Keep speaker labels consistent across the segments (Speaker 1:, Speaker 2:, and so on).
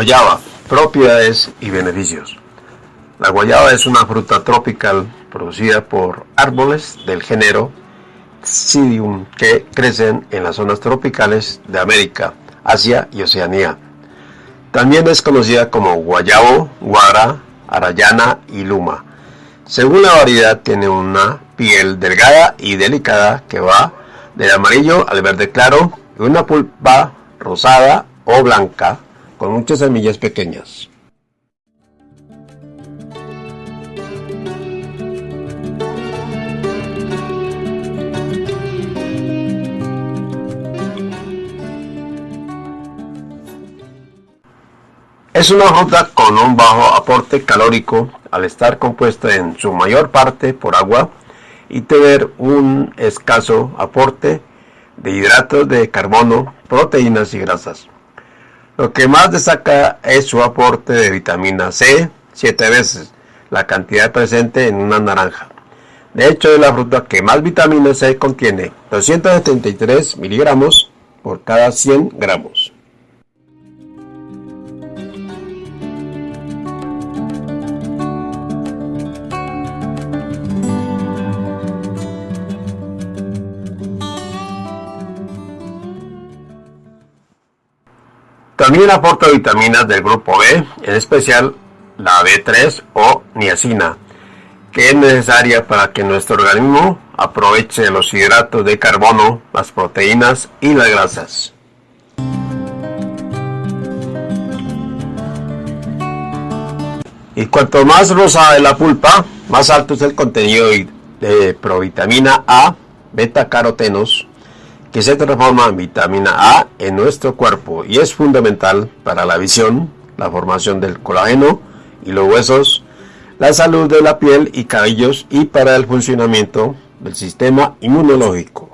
Speaker 1: Guayaba, propiedades y beneficios. La guayaba es una fruta tropical producida por árboles del género Psidium que crecen en las zonas tropicales de América, Asia y Oceanía. También es conocida como guayabo, guara, arayana y luma. Según la variedad tiene una piel delgada y delicada que va del amarillo al verde claro y una pulpa rosada o blanca con muchas semillas pequeñas. Es una fruta con un bajo aporte calórico al estar compuesta en su mayor parte por agua y tener un escaso aporte de hidratos de carbono, proteínas y grasas. Lo que más destaca es su aporte de vitamina C, 7 veces la cantidad presente en una naranja. De hecho, es la fruta que más vitamina C contiene, 273 miligramos por cada 100 gramos. También aporta vitaminas del grupo B, en especial la B3 o niacina, que es necesaria para que nuestro organismo aproveche los hidratos de carbono, las proteínas y las grasas. Y cuanto más rosada es la pulpa, más alto es el contenido de provitamina A, beta carotenos, que se transforma en vitamina A en nuestro cuerpo y es fundamental para la visión, la formación del colágeno y los huesos, la salud de la piel y cabellos y para el funcionamiento del sistema inmunológico.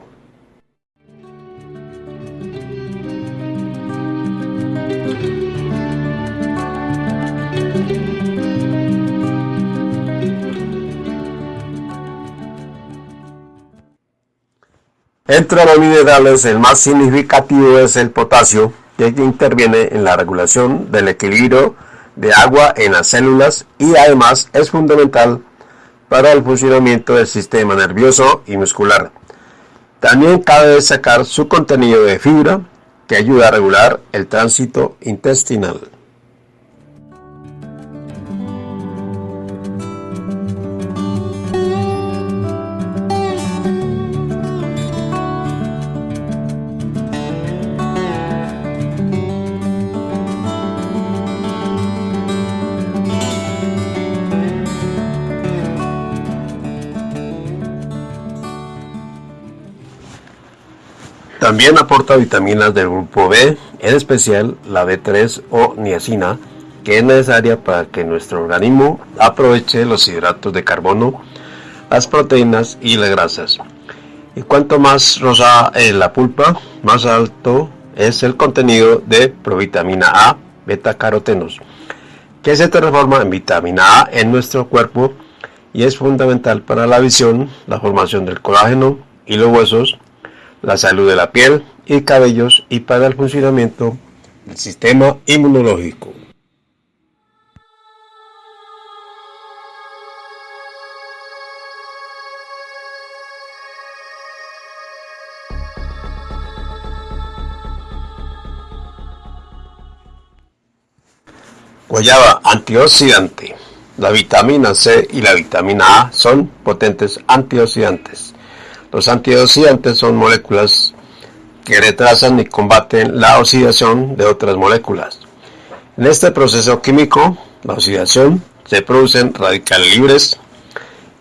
Speaker 1: Entre los minerales, el más significativo es el potasio, que interviene en la regulación del equilibrio de agua en las células y además es fundamental para el funcionamiento del sistema nervioso y muscular. También cabe destacar su contenido de fibra, que ayuda a regular el tránsito intestinal. También aporta vitaminas del grupo B, en especial la B3 o niacina, que es necesaria para que nuestro organismo aproveche los hidratos de carbono, las proteínas y las grasas. Y cuanto más rosada es la pulpa, más alto es el contenido de provitamina A, beta-carotenos, que se transforma en vitamina A en nuestro cuerpo y es fundamental para la visión, la formación del colágeno y los huesos, la salud de la piel y cabellos y para el funcionamiento del sistema inmunológico. Guayaba antioxidante. La vitamina C y la vitamina A son potentes antioxidantes los antioxidantes son moléculas que retrasan y combaten la oxidación de otras moléculas. En este proceso químico, la oxidación, se producen radicales libres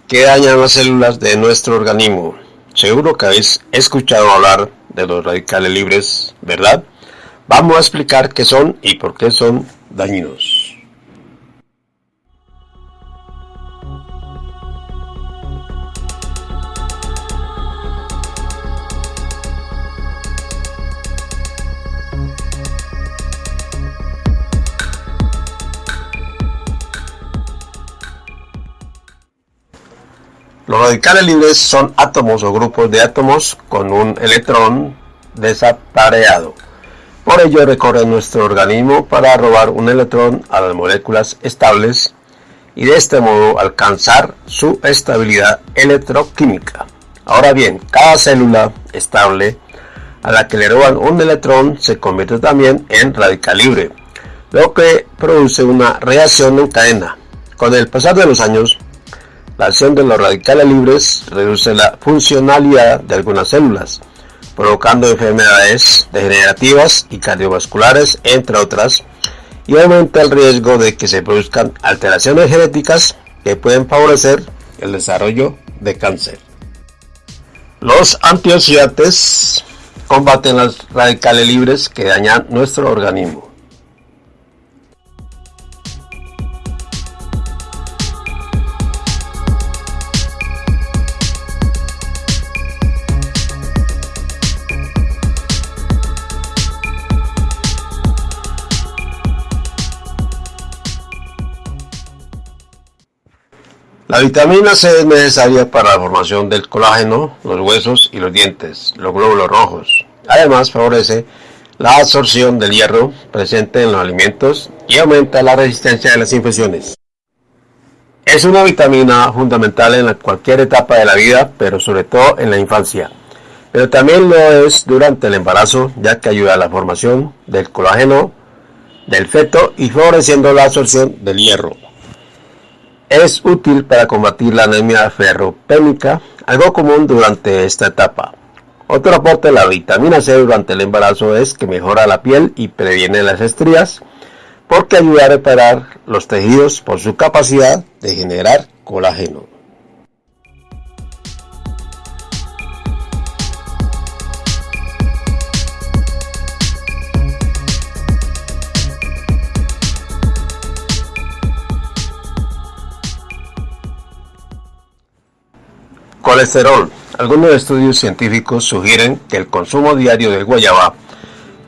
Speaker 1: que dañan las células de nuestro organismo. Seguro que habéis escuchado hablar de los radicales libres, ¿verdad? Vamos a explicar qué son y por qué son dañinos. Los radicales libres son átomos o grupos de átomos con un electrón desapareado. Por ello recorre nuestro organismo para robar un electrón a las moléculas estables y de este modo alcanzar su estabilidad electroquímica. Ahora bien, cada célula estable a la que le roban un electrón se convierte también en radical libre, lo que produce una reacción en cadena. Con el pasar de los años, la acción de los radicales libres reduce la funcionalidad de algunas células, provocando enfermedades degenerativas y cardiovasculares, entre otras, y aumenta el riesgo de que se produzcan alteraciones genéticas que pueden favorecer el desarrollo de cáncer. Los antioxidantes combaten las radicales libres que dañan nuestro organismo. La vitamina C es necesaria para la formación del colágeno, los huesos y los dientes, los glóbulos rojos. Además, favorece la absorción del hierro presente en los alimentos y aumenta la resistencia de las infecciones. Es una vitamina fundamental en cualquier etapa de la vida, pero sobre todo en la infancia. Pero también lo es durante el embarazo, ya que ayuda a la formación del colágeno del feto y favoreciendo la absorción del hierro. Es útil para combatir la anemia ferropénica, algo común durante esta etapa. Otro aporte de la vitamina C durante el embarazo es que mejora la piel y previene las estrías, porque ayuda a reparar los tejidos por su capacidad de generar colágeno. Colesterol. Algunos estudios científicos sugieren que el consumo diario de guayaba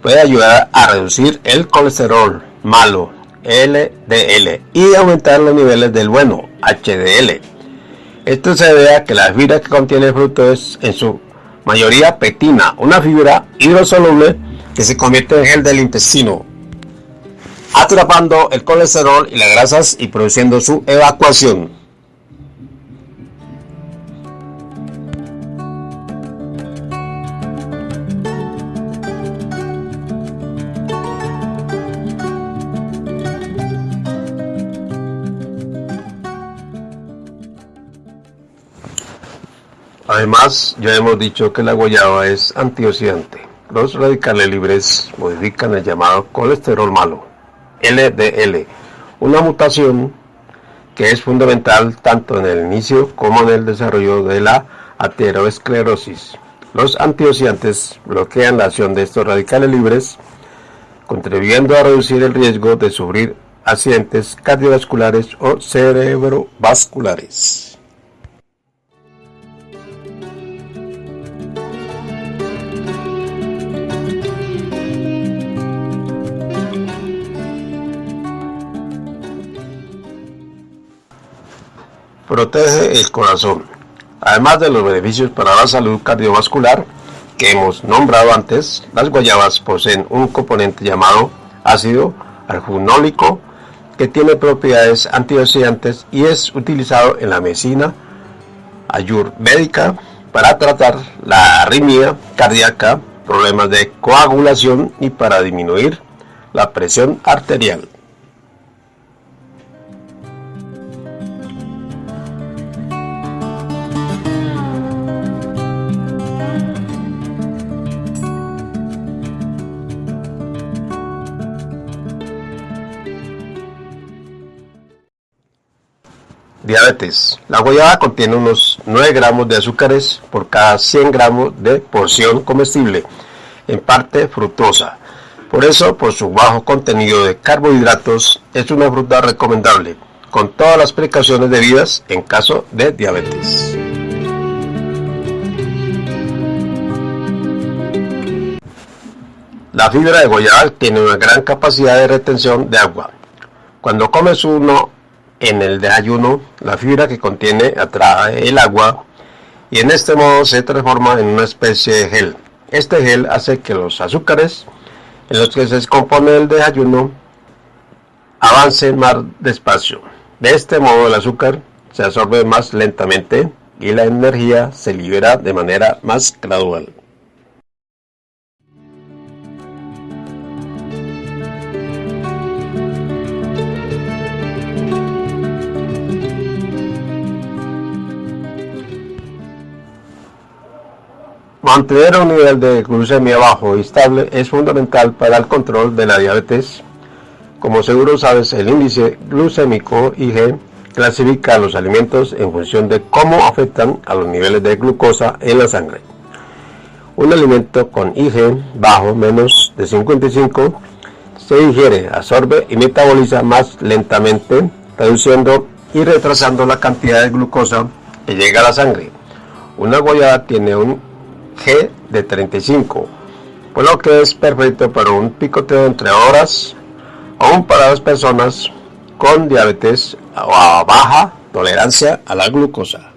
Speaker 1: puede ayudar a reducir el colesterol malo, LDL, y aumentar los niveles del bueno, HDL. Esto se debe a que la fibra que contiene el fruto es en su mayoría pectina, una fibra hidrosoluble que se convierte en gel del intestino, atrapando el colesterol y las grasas y produciendo su evacuación. Además, ya hemos dicho que la guayaba es antioxidante. Los radicales libres modifican el llamado colesterol malo, LDL, una mutación que es fundamental tanto en el inicio como en el desarrollo de la aterosclerosis. Los antioxidantes bloquean la acción de estos radicales libres, contribuyendo a reducir el riesgo de sufrir accidentes cardiovasculares o cerebrovasculares. Protege el corazón. Además de los beneficios para la salud cardiovascular que hemos nombrado antes, las guayabas poseen un componente llamado ácido arjunólico que tiene propiedades antioxidantes y es utilizado en la medicina ayurvédica para tratar la arritmia cardíaca, problemas de coagulación y para disminuir la presión arterial. Diabetes. La guayaba contiene unos 9 gramos de azúcares por cada 100 gramos de porción comestible, en parte fructosa. Por eso, por su bajo contenido de carbohidratos, es una fruta recomendable, con todas las precauciones debidas en caso de diabetes. La fibra de guayaba tiene una gran capacidad de retención de agua. Cuando comes uno en el desayuno, la fibra que contiene atrae el agua y en este modo se transforma en una especie de gel. Este gel hace que los azúcares en los que se descompone el desayuno avancen más despacio. De este modo el azúcar se absorbe más lentamente y la energía se libera de manera más gradual. Mantener un nivel de glucemia bajo y estable es fundamental para el control de la diabetes. Como seguro sabes, el índice glucémico IG clasifica los alimentos en función de cómo afectan a los niveles de glucosa en la sangre. Un alimento con IG bajo menos de 55 se digiere, absorbe y metaboliza más lentamente, reduciendo y retrasando la cantidad de glucosa que llega a la sangre. Una guayaba tiene un G de 35, por lo que es perfecto para un picoteo entre horas, aún para las personas con diabetes o a baja tolerancia a la glucosa.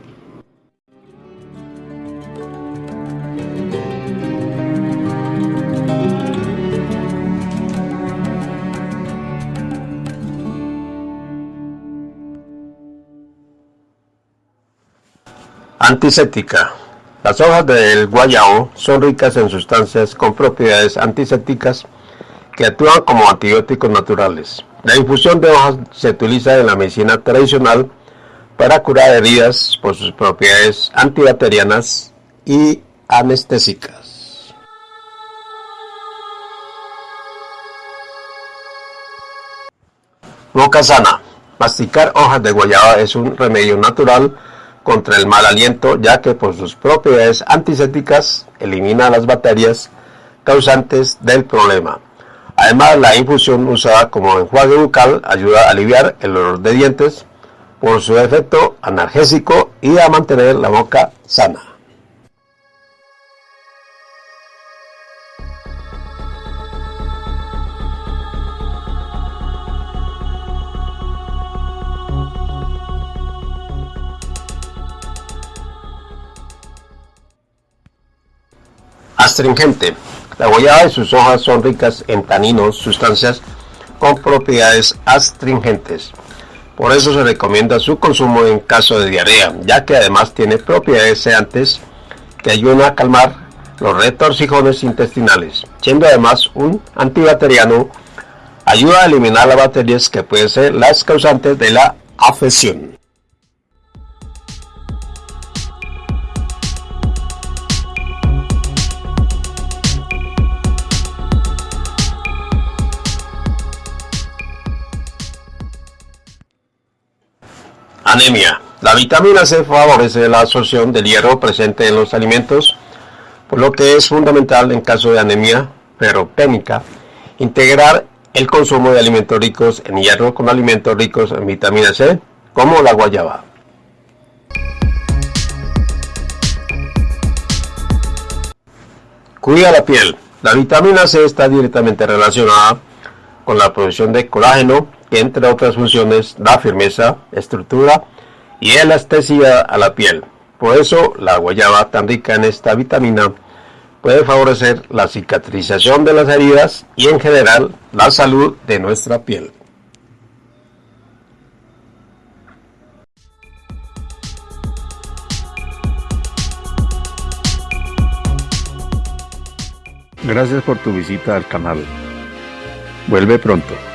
Speaker 1: Antiséptica las hojas del guayao son ricas en sustancias con propiedades antisépticas que actúan como antibióticos naturales. La infusión de hojas se utiliza en la medicina tradicional para curar heridas por sus propiedades antibacterianas y anestésicas. Boca sana. Masticar hojas de guayaba es un remedio natural contra el mal aliento, ya que por sus propiedades antisépticas elimina las bacterias causantes del problema. Además, la infusión usada como enjuague bucal ayuda a aliviar el olor de dientes por su efecto analgésico y a mantener la boca sana. Astringente. La guayaba y sus hojas son ricas en taninos, sustancias con propiedades astringentes. Por eso se recomienda su consumo en caso de diarrea, ya que además tiene propiedades sedantes que ayudan a calmar los retorcijones intestinales, siendo además un antibacteriano, ayuda a eliminar las bacterias que pueden ser las causantes de la afección. Anemia. La vitamina C favorece la absorción del hierro presente en los alimentos, por lo que es fundamental en caso de anemia ferropénica integrar el consumo de alimentos ricos en hierro con alimentos ricos en vitamina C, como la guayaba. Cuida la piel. La vitamina C está directamente relacionada con la producción de colágeno, entre otras funciones da firmeza, estructura y elasticidad a la piel. Por eso la guayaba tan rica en esta vitamina puede favorecer la cicatrización de las heridas y en general la salud de nuestra piel.
Speaker 2: Gracias por tu visita al canal. Vuelve pronto.